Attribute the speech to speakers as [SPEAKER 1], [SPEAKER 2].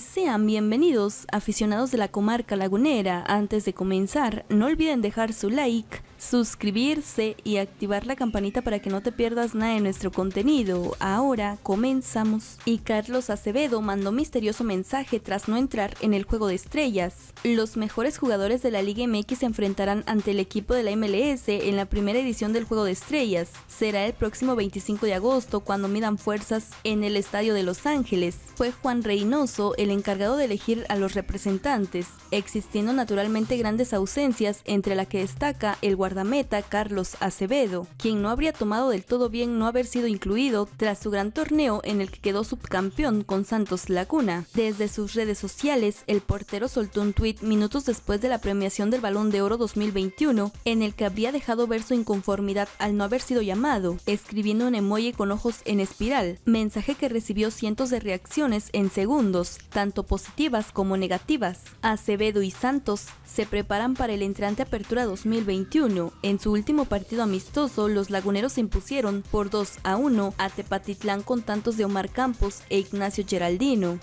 [SPEAKER 1] Sean bienvenidos aficionados de la comarca lagunera. Antes de comenzar, no olviden dejar su like, suscribirse y activar la campanita para que no te pierdas nada de nuestro contenido. Ahora comenzamos. Y Carlos Acevedo mandó misterioso mensaje tras no entrar en el juego de estrellas. Los mejores jugadores de la Liga MX se enfrentarán ante el equipo de la MLS en la primera edición del juego de estrellas. Será el próximo 25 de agosto cuando midan fuerzas en el estadio de Los Ángeles. Fue Juan Reynoso el encargado de elegir a los representantes, existiendo naturalmente grandes ausencias entre la que destaca el guardameta Carlos Acevedo, quien no habría tomado del todo bien no haber sido incluido tras su gran torneo en el que quedó subcampeón con Santos Laguna. Desde sus redes sociales, el portero soltó un tuit minutos después de la premiación del Balón de Oro 2021, en el que habría dejado ver su inconformidad al no haber sido llamado, escribiendo un emoji con ojos en espiral, mensaje que recibió cientos de reacciones en segundos, tanto positivas como negativas. Acevedo y Santos se preparan para el entrante Apertura 2021. En su último partido amistoso, los laguneros se impusieron por 2 a 1 a Tepatitlán con tantos de Omar Campos e Ignacio Geraldino.